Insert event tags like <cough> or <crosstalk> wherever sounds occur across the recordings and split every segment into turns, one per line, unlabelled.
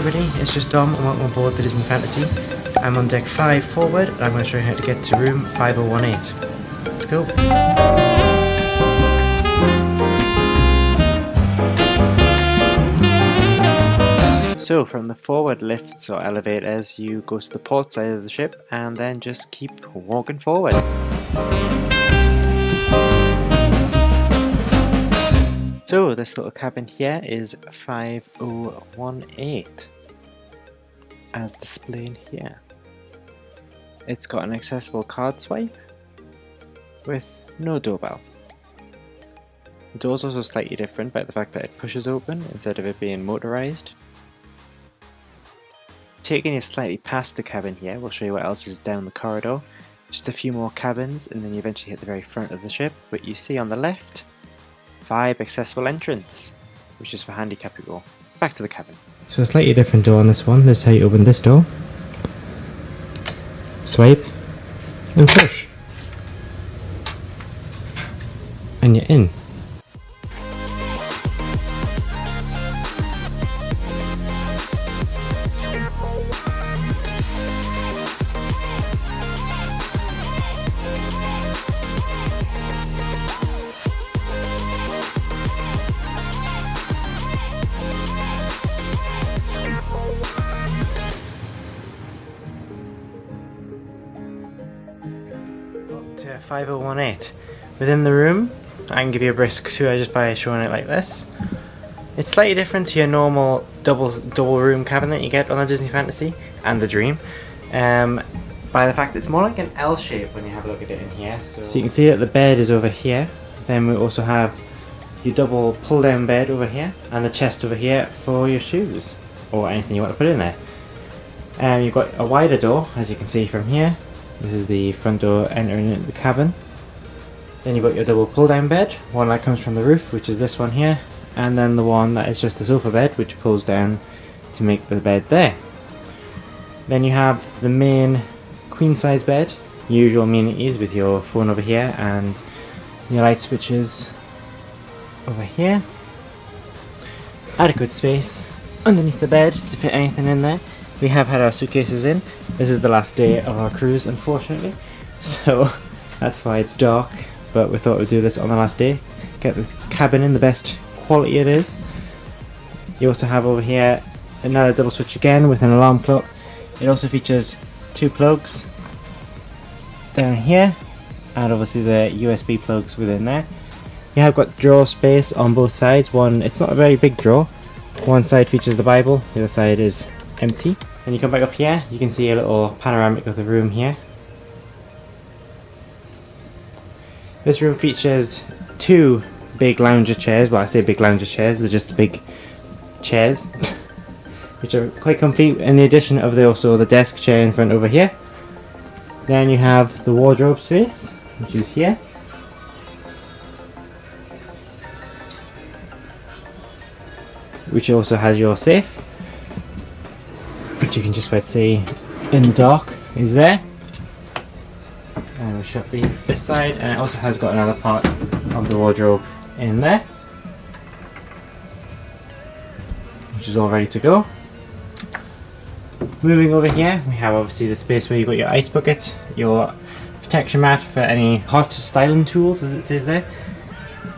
everybody, it's just Dom and welcome aboard the Disney Fantasy. I'm on deck 5 forward and I'm going to show you how to get to room 5018. Let's go. So from the forward lifts or elevators you go to the port side of the ship and then just keep walking forward. So this little cabin here is 5018 as displayed here. It's got an accessible card swipe with no doorbell. The door's also slightly different by the fact that it pushes open instead of it being motorized. Taking you slightly past the cabin here, we'll show you what else is down the corridor. Just a few more cabins and then you eventually hit the very front of the ship, but you see on the left five accessible entrance, which is for handicapped people. Back to the cabin. So a slightly different door on this one. This is how you open this door. Swipe and push. And you're in. 5018. Within the room, I can give you a brisk tour just by showing it like this. It's slightly different to your normal double double room cabin that you get on the Disney Fantasy and the Dream. Um, by the fact it's more like an L shape when you have a look at it in here. So, so you can see that the bed is over here. Then we also have your double pull down bed over here and the chest over here for your shoes or anything you want to put in there. Um, you've got a wider door as you can see from here this is the front door entering into the cabin. Then you've got your double pull down bed, one that comes from the roof, which is this one here, and then the one that is just the sofa bed, which pulls down to make the bed there. Then you have the main queen size bed, usual amenities with your phone over here and your light switches over here. Adequate space underneath the bed to fit anything in there. We have had our suitcases in. This is the last day of our cruise, unfortunately. So <laughs> that's why it's dark. But we thought we'd do this on the last day. Get the cabin in the best quality it is. You also have over here another double switch again with an alarm clock. It also features two plugs down here and obviously the USB plugs within there. You have got drawer space on both sides. One, it's not a very big drawer. One side features the Bible, the other side is empty. When you come back up here, you can see a little panoramic of the room here. This room features two big lounger chairs, well I say big lounger chairs, they're just big chairs, <laughs> which are quite comfy in the addition of the, also the desk chair in front over here. Then you have the wardrobe space, which is here. Which also has your safe which you can just about see. In the dark is there. And we shut the this side. And it also has got another part of the wardrobe in there which is all ready to go. Moving over here we have obviously the space where you've got your ice bucket your protection mat for any hot styling tools as it says there.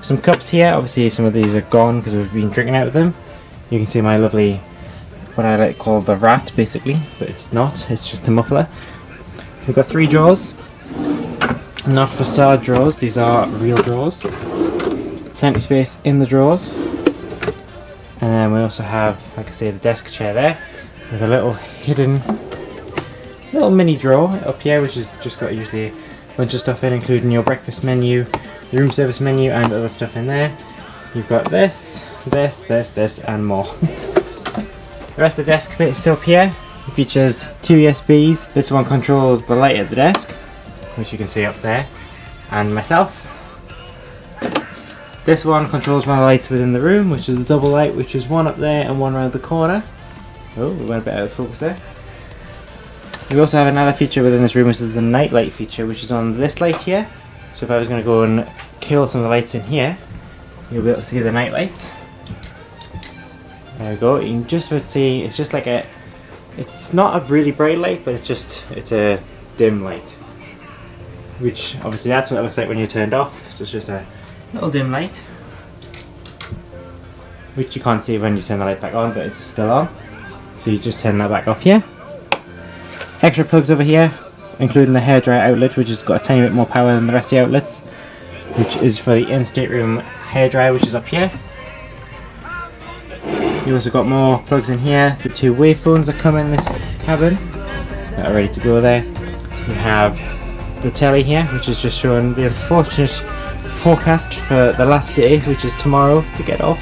Some cups here obviously some of these are gone because we've been drinking out of them. You can see my lovely what I like call the rat basically, but it's not, it's just a muffler. We've got three drawers, not facade drawers, these are real drawers. Plenty space in the drawers. And then we also have, like I say, the desk chair there, with a little hidden, little mini drawer up here, which has just got usually a bunch of stuff in, including your breakfast menu, the room service menu, and other stuff in there. You've got this, this, this, this, and more. <laughs> The rest of the desk bit is still here. It features two USBs. This one controls the light at the desk, which you can see up there, and myself. This one controls my lights within the room, which is the double light, which is one up there and one around the corner. Oh, we went a bit out of focus there. We also have another feature within this room, which is the night light feature, which is on this light here. So if I was going to go and kill some of the lights in here, you'll be able to see the night lights. There we go. You can just about see it's just like a. It's not a really bright light, but it's just it's a dim light. Which obviously that's what it looks like when you turned off. So it's just a little dim light, which you can't see when you turn the light back on, but it's still on. So you just turn that back off here. Extra plugs over here, including the hairdryer outlet, which has got a tiny bit more power than the rest of the outlets, which is for the in-state room hairdryer, which is up here. You also got more plugs in here. The two wave phones that come in this cabin that are ready to go there. You have the telly here, which is just showing the unfortunate forecast for the last day, which is tomorrow to get off,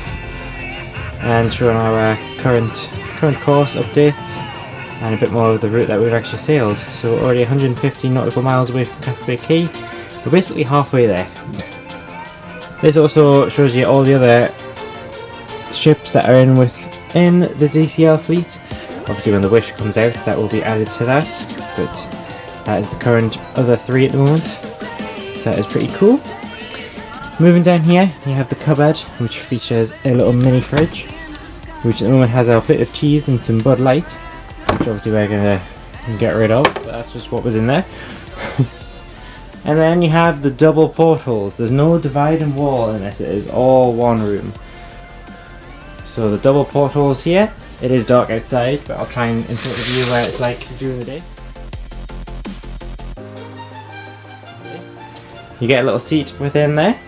and showing our uh, current current course updates and a bit more of the route that we've actually sailed. So we're already 150 nautical miles away from Castaway Cay. We're basically halfway there. This also shows you all the other ships that are in within the DCL fleet. Obviously when the Wish comes out that will be added to that, but that is the current other three at the moment. So that is pretty cool. Moving down here, you have the cupboard, which features a little mini fridge, which at the moment has a bit of cheese and some Bud Light, which obviously we're going to get rid of, but that's just what was in there. <laughs> and then you have the double portholes. There's no dividing wall in this, it is all one room. So the double portholes here, it is dark outside, but I'll try and insert the view where it's like during the day. You get a little seat within there.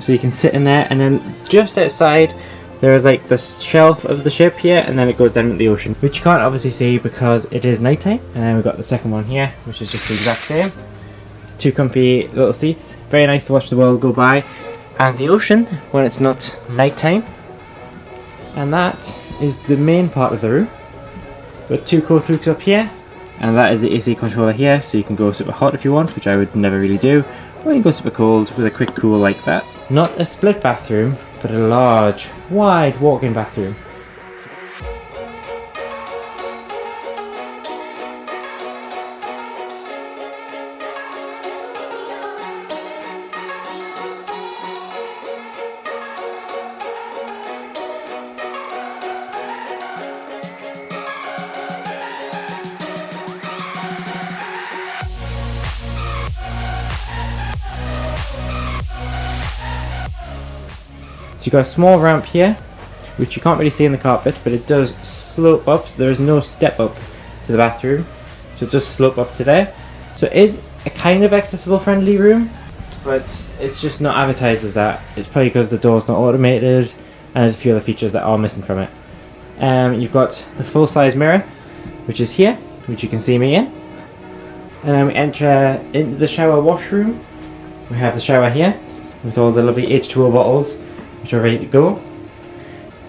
So you can sit in there and then just outside there is like the shelf of the ship here and then it goes down into the ocean. Which you can't obviously see because it is nighttime. And then we've got the second one here which is just the exact same. Two comfy little seats. Very nice to watch the world go by. And the ocean when it's not nighttime. And that is the main part of the room. Got two cold hooks up here and that is the AC controller here so you can go super hot if you want which I would never really do or you can go super cold with a quick cool like that. Not a split bathroom but a large wide walk-in bathroom So you've got a small ramp here, which you can't really see in the carpet, but it does slope up, so there is no step up to the bathroom. So it does slope up to there. So it is a kind of accessible friendly room, but it's just not advertised as that. It's probably because the door's not automated, and there's a few other features that are missing from it. Um, you've got the full-size mirror, which is here, which you can see me in. And then we enter into the shower washroom. We have the shower here, with all the lovely H2O bottles which are ready to go.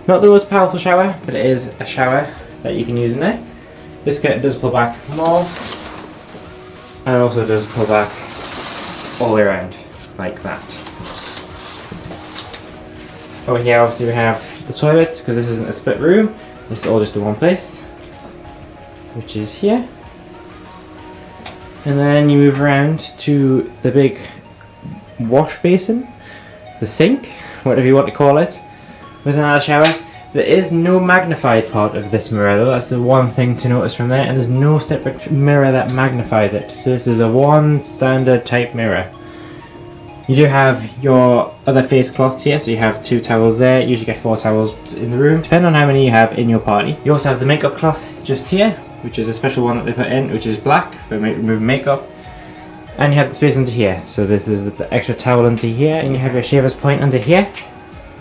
Not the most powerful shower, but it is a shower that you can use in there. This does pull back more, and also does pull back all the way around, like that. Over here obviously we have the toilet, because this isn't a split room, this is all just in one place, which is here. And then you move around to the big wash basin, the sink, whatever you want to call it, with another shower. There is no magnified part of this mirror though, that's the one thing to notice from there, and there's no separate mirror that magnifies it. So this is a one standard type mirror. You do have your other face cloths here, so you have two towels there, you usually get four towels in the room, depending on how many you have in your party. You also have the makeup cloth just here, which is a special one that they put in, which is black for removing makeup. And you have the space under here. So this is the extra towel under here, and you have your shaver's point under here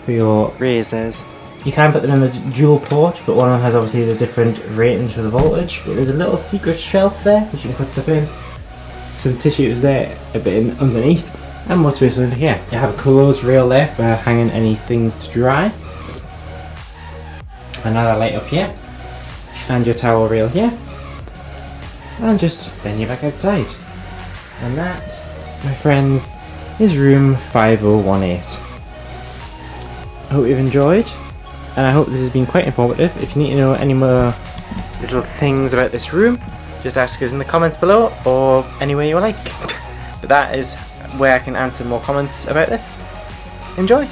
for your razors. You can put them in the dual port, but one of them has obviously the different ratings for the voltage. But there's a little secret shelf there, which you can put stuff in. Some tissues there, a bit in underneath, and more space under here. You have a closed rail there for hanging any things to dry. Another light up here, and your towel rail here. And just then you're back outside. And that, my friends, is room 5018. I hope you've enjoyed, and I hope this has been quite informative. If you need to know any more little things about this room, just ask us in the comments below, or anywhere you like. <laughs> but that is where I can answer more comments about this. Enjoy!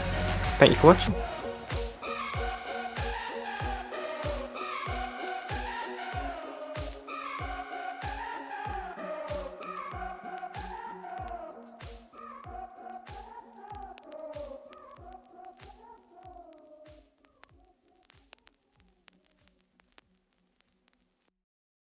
Thank you for watching.